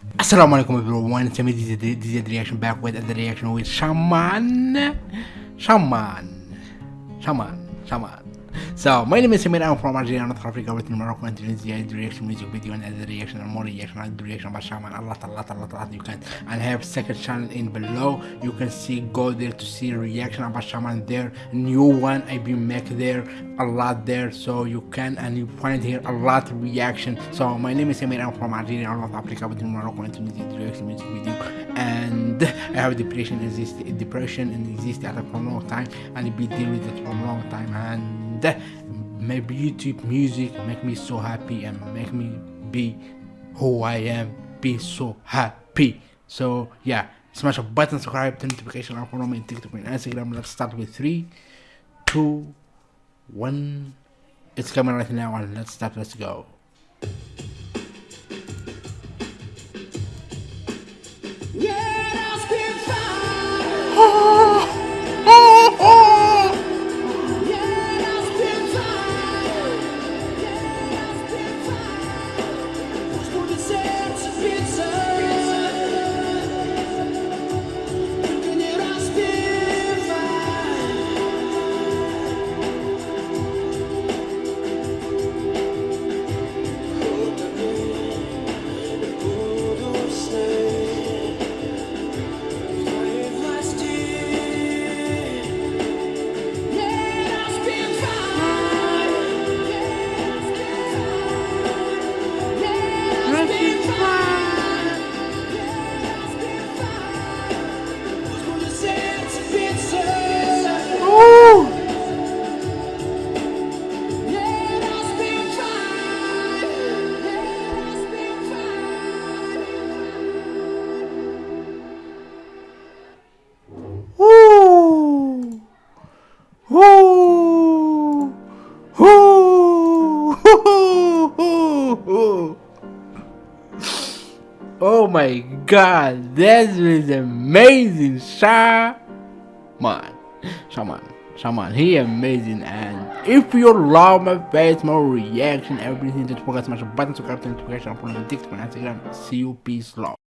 Assalamu alaikum everyone, it's me DZ reaction back with the reaction with Shaman. Shaman. Shaman. Shaman. So, my name is Samir, I'm from Algeria, North Africa, with Morocco, and Tunisia, the reaction music video and other reaction and more reaction and the reaction about Shaman, a lot, a lot, a lot, a lot, you can, and I have second channel in below, you can see, go there to see reaction about Shaman there, new one I been make there, a lot there, so you can, and you find here a lot of reaction, so my name is Samir, I'm from Algeria, North Africa, with Morocco, and Tunisia, the reaction music video, and I have depression, exist, depression, and exist at a long time, and I be dealing with it for a long time, and maybe YouTube music make me so happy and make me be who I am, be so happy. So yeah, smash a button, subscribe, turn notification on follow me TikTok and Instagram. Let's start with three, two, one. It's coming right now and let's start. Let's go. Oh my god, that is amazing, Shaman. Shaman. Shaman, he amazing and if you love my face, my reaction, everything, don't forget to smash the button, subscribe to the notification, follow me on TikTok and Instagram. See you, peace, love.